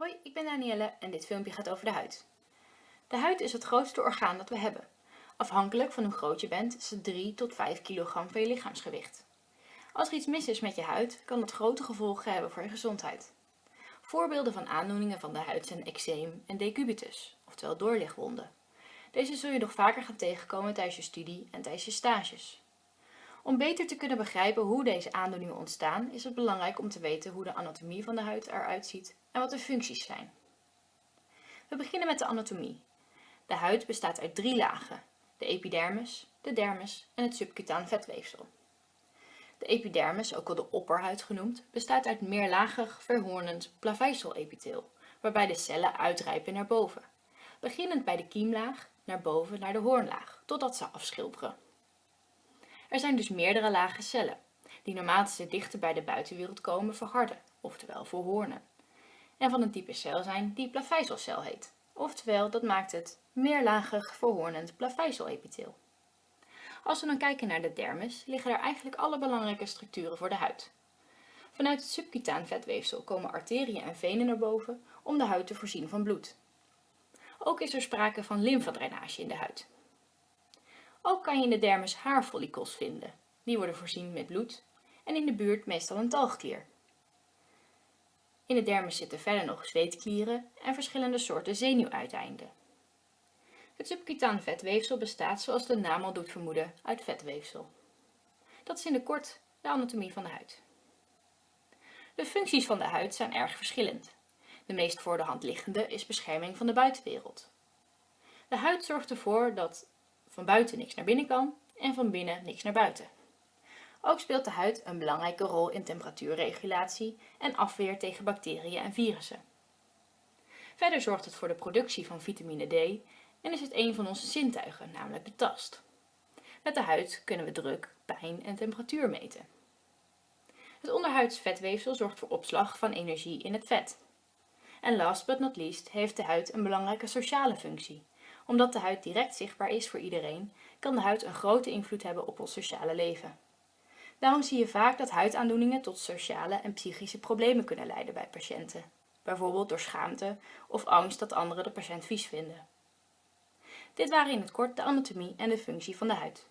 Hoi, ik ben Danielle en dit filmpje gaat over de huid. De huid is het grootste orgaan dat we hebben. Afhankelijk van hoe groot je bent is het 3 tot 5 kilogram van je lichaamsgewicht. Als er iets mis is met je huid, kan dat grote gevolgen hebben voor je gezondheid. Voorbeelden van aandoeningen van de huid zijn eczeem en decubitus, oftewel doorlichtwonden. Deze zul je nog vaker gaan tegenkomen tijdens je studie en tijdens je stages. Om beter te kunnen begrijpen hoe deze aandoeningen ontstaan, is het belangrijk om te weten hoe de anatomie van de huid eruit ziet en wat de functies zijn. We beginnen met de anatomie. De huid bestaat uit drie lagen, de epidermis, de dermis en het subcutaan vetweefsel. De epidermis, ook wel de opperhuid genoemd, bestaat uit meerlagig verhoornend plaveisel-epitheel, waarbij de cellen uitrijpen naar boven. Beginnend bij de kiemlaag, naar boven naar de hoornlaag, totdat ze afschilperen. Er zijn dus meerdere lagen cellen, die naarmate ze dichter bij de buitenwereld komen verharden, oftewel verhoornen. En van een type cel zijn die plavezelcel heet, oftewel dat maakt het meerlagig verhoornend plaveisel-epitheel. Als we dan kijken naar de dermis, liggen er eigenlijk alle belangrijke structuren voor de huid. Vanuit het subcutaan vetweefsel komen arteriën en venen naar boven om de huid te voorzien van bloed. Ook is er sprake van lymfadrainage in de huid. Ook kan je in de dermis haarfollicels vinden. Die worden voorzien met bloed en in de buurt meestal een talgklier. In de dermis zitten verder nog zweetklieren en verschillende soorten zenuwuiteinden. Het subcutaan vetweefsel bestaat, zoals de naam al doet vermoeden, uit vetweefsel. Dat is in de kort de anatomie van de huid. De functies van de huid zijn erg verschillend. De meest voor de hand liggende is bescherming van de buitenwereld. De huid zorgt ervoor dat van buiten niks naar binnen kan en van binnen niks naar buiten. Ook speelt de huid een belangrijke rol in temperatuurregulatie en afweer tegen bacteriën en virussen. Verder zorgt het voor de productie van vitamine D en is het een van onze zintuigen, namelijk de tast. Met de huid kunnen we druk, pijn en temperatuur meten. Het onderhuids vetweefsel zorgt voor opslag van energie in het vet. En last but not least heeft de huid een belangrijke sociale functie. Omdat de huid direct zichtbaar is voor iedereen, kan de huid een grote invloed hebben op ons sociale leven. Daarom zie je vaak dat huidaandoeningen tot sociale en psychische problemen kunnen leiden bij patiënten. Bijvoorbeeld door schaamte of angst dat anderen de patiënt vies vinden. Dit waren in het kort de anatomie en de functie van de huid.